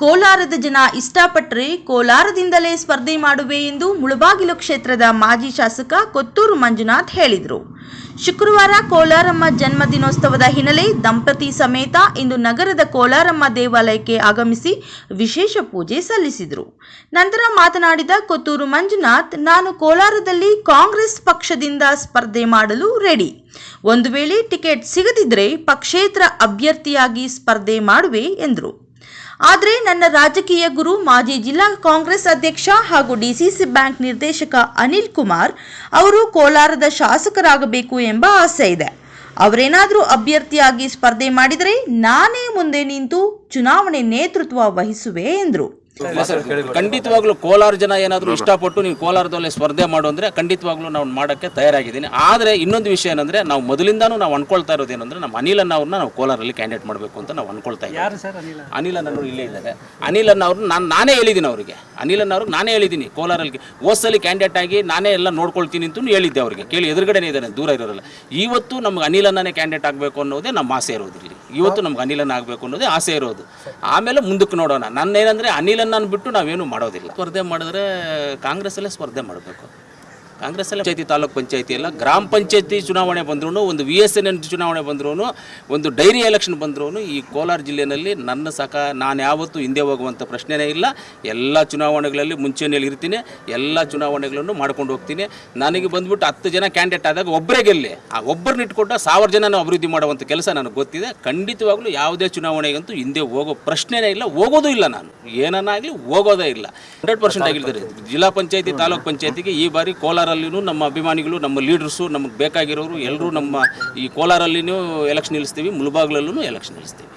ಕೋಲಾರದ ಜನ ಇಷ್ಟಪಟ್ಟರೆ ಕೋಲಾರದಿಂದಲೇ ಸ್ಪರ್ಧೆ ಮಾಡುವೆ ಎಂದು ಮುಳಬಾಗಿಲು ಕ್ಷೇತ್ರದ ಮಾಜಿ ಶಾಸಕ ಕೊತ್ತೂರು ಮಂಜುನಾಥ್ ಹೇಳಿದರು. ಶುಕ್ರವಾರ ಕೋಲಾರಮ್ಮ ಜನ್ಮದಿನೋತ್ಸವದ ಹಿನ್ನೆಲೆ ದಂಪತಿ ಸಮೇತ ಇಂದು ನಗರದ ಕೋಲಾರಮ್ಮ ದೇವಾಲಯಕ್ಕೆ ಆಗಮಿಸಿ ವಿಶೇಷ ಪೂಜೆ ಸಲ್ಲಿಸಿದರು. ನಂತರ ಮಾತನಾಡಿದ ಕೊತ್ತೂರು ಮಂಜುನಾಥ್, ನಾನು ಕೋಲಾರದಲ್ಲಿ ಕಾಂಗ್ರೆಸ್ ಪಕ್ಷದಿಂದ ಸ್ಪರ್ಧೆ ಮಾಡಲು ರೆಡಿ. ಒಂದು ವೇಳೆ ಟಿಕೆಟ್ ಸಿಗದಿದ್ದರೆ ಪಕ್ಷೇತರ ಅಭ್ಯರ್ಥಿಯಾಗಿ ಸ್ಪರ್ಧೆ ಮಾಡುವೆ ಎಂದರು. ಆದರೆ ನನ್ನ ರಾಜಕೀಯ ಗುರು ಮಾಜಿ ಜಿಲ್ಲಾ ಕಾಂಗ್ರೆಸ್ ಅಧ್ಯಕ್ಷ ಹಾಗೂ ಡಿಸಿಸಿ ಬ್ಯಾಂಕ್ ನಿರ್ದೇಶಕ ಅನಿಲ್ ಕುಮಾರ್ ಅವರು ಕೋಲಾರದ ಶಾಸಕರಾಗಬೇಕು ಎಂಬ ಆಸೆ ಇದೆ. ಅವರೇನಾದರೂ ಅಭ್ಯರ್ಥಿಯಾಗಿ ಸ್ಪರ್ಧೆ ಮಾಡಿದರೆ ನಾನೇ ಮುಂದೆ ನಿಂತು ಚುನಾವಣೆ ನೇತೃತ್ವ ವಹಿಸುವೆ ಎಂದರು. ಖಂಡಿತವಾಗ್ಲೂ ಕೋಲಾರ ಜನ ಏನಾದರೂ ಇಷ್ಟಪಟ್ಟು ನೀವು ಕೋಲಾರದಲ್ಲಿ ಸ್ಪರ್ಧೆ ಮಾಡು ಅಂದರೆ ಖಂಡಿತವಾಗ್ಲೂ ನಾವು ಮಾಡೋಕ್ಕೆ ತಯಾರಾಗಿದ್ದೀನಿ. ಆದರೆ ಇನ್ನೊಂದು ವಿಷಯ ಏನಂದರೆ ನಾವು ಮೊದಲಿಂದಾನು ನಾವು ಅನ್ಕೊಳ್ತಾ ಇರೋದು ಏನಂದರೆ ನಮ್ಮ ಅನಿಲನ್ನ ಅವ್ರನ್ನ ನಾವು ಕೋಲಾರಲ್ಲಿ ಕ್ಯಾಂಡಿಡೇಟ್ ಮಾಡಬೇಕು ಅಂತ ನಾವು ಅನ್ಕೊಳ್ತಾ ಇದ್ದೀವಿ. ಯಾರು ಸರ್ ಅನಿಲ? ಅನಿಲ್ ಅನ್ನೋರು ಇಲ್ಲೇ ಇದ್ದಾರೆ. ಅನಿಲ್ ಅವ್ರನ್ನ ನಾನು ನಾನೇ ಹೇಳಿದ್ದೀನಿ ಅವರಿಗೆ. ಅನಿಲ್ ಅವ್ರಿಗೆ ನಾನೇ ಹೇಳಿದ್ದೀನಿ ಕೋಲಾರಲ್ಲಿ. ಓಸಲ್ಲಿ ಕ್ಯಾಂಡಿಡೇಟ್ ಆಗಿ ನಾನೇ ಎಲ್ಲ ನೋಡ್ಕೊಳ್ತೀನಿ ಅಂತ ಹೇಳಿದ್ದೆ ಅವರಿಗೆ. ಕೇಳಿ ಎದುರುಗಡೆನೇ ಇದ್ದಾರೆ ದೂರ ಇರೋರಲ್ಲ. ಇವತ್ತು ನಮ್ಗೆ ಅನಿಲನ್ನೇ ಕ್ಯಾಂಡಿಡೇಟ್ ಆಗಬೇಕು ಅನ್ನೋದೇ ನಮ್ಮ ಆಸೆ ಇರೋದು ಇಲ್ಲಿ ಇವತ್ತು ನಮ್ಗೆ ಅನಿಲನ್ ಆಗಬೇಕು ಅನ್ನೋದೇ ಆಸೆ ಇರೋದು. ಆಮೇಲೆ ಮುಂದಕ್ಕೆ ನೋಡೋಣ. ನನ್ನ ಏನಂದರೆ ಅನಿಲನ್ನ ಬಿಟ್ಟು ನಾವೇನು ಮಾಡೋದಿಲ್ಲ. ಸ್ಪರ್ಧೆ ಮಾಡಿದ್ರೆ ಕಾಂಗ್ರೆಸ್ಸಲ್ಲೇ ಸ್ಪರ್ಧೆ ಮಾಡಬೇಕು. ಕಾಂಗ್ರೆಸ್ಸಲ್ಲೇ ಪಂಚಾಯತಿ ತಾಲೂಕ್ ಪಂಚಾಯತಿ ಅಲ್ಲ. ಗ್ರಾಮ ಪಂಚಾಯತಿ ಚುನಾವಣೆ ಬಂದ್ರೂ ಒಂದು ವಿ ಎಸ್ ಎನ್ ಚುನಾವಣೆ ಬಂದ್ರೂ ಒಂದು ಡೈರಿ ಎಲೆಕ್ಷನ್ ಬಂದ್ರೂ ಈ ಕೋಲಾರ ಜಿಲ್ಲೆಯಲ್ಲಿ ನನ್ನ ಸಕ, ನಾನು ಯಾವತ್ತೂ ಹಿಂದೆ ಹೋಗುವಂಥ ಪ್ರಶ್ನೆನೇ ಇಲ್ಲ. ಎಲ್ಲ ಚುನಾವಣೆಗಳಲ್ಲಿ ಮುಂಚೂಣಿಯಲ್ಲಿ ಇರ್ತೀನಿ. ಎಲ್ಲ ಚುನಾವಣೆಗಳನ್ನು ಮಾಡ್ಕೊಂಡು ಹೋಗ್ತೀನಿ. ನನಗೆ ಬಂದ್ಬಿಟ್ಟು ಹತ್ತು ಜನ ಕ್ಯಾಂಡಿಡೇಟ್ ಆದಾಗ ಒಬ್ಬರೇ ಗೆಲ್ಲಿ. ಆ ಒಬ್ಬರನ್ನ ಇಟ್ಕೊಂಡು ಸಾವಿರ ಜನ ಅಭಿವೃದ್ಧಿ ಮಾಡುವಂಥ ಕೆಲಸ ನನಗೆ ಗೊತ್ತಿದೆ. ಖಂಡಿತವಾಗ್ಲೂ ಯಾವುದೇ ಚುನಾವಣೆಗಂತೂ ಹಿಂದೆ ಹೋಗೋ ಪ್ರಶ್ನೆನೇ ಇಲ್ಲ. ಹೋಗೋದೂ ಇಲ್ಲ ನಾನು. ಏನನ್ನಾಗಲಿ ಹೋಗೋದೇ ಇಲ್ಲ. ಹಂಡ್ರೆಡ್ ಪರ್ಸೆಂಟ್ ಆಗಿರ್ತಾರೆ ಜಿಲ್ಲಾ ಪಂಚಾಯತಿ, ತಾಲೂಕ್ ಪಂಚಾಯತಿಗೆ ಈ ಬಾರಿ ಕೋಲಾರಲ್ಲಿನೂ ನಮ್ಮ ಅಭಿಮಾನಿಗಳು, ನಮ್ಮ ಲೀಡರ್ಸು ನಮಗೆ ಬೇಕಾಗಿರೋರು ಎಲ್ಲರೂ ನಮ್ಮ ಈ ಕೋಲಾರಲ್ಲಿನೂ ಎಲೆಕ್ಷನ್ ನಿಲ್ಲಿಸ್ತೀವಿ ಮುಳಬಾಗ್ಲಲ್ಲೂ ಎಲೆಕ್ಷನ್ ನಿಲ್ಲಿಸ್ತೀವಿ.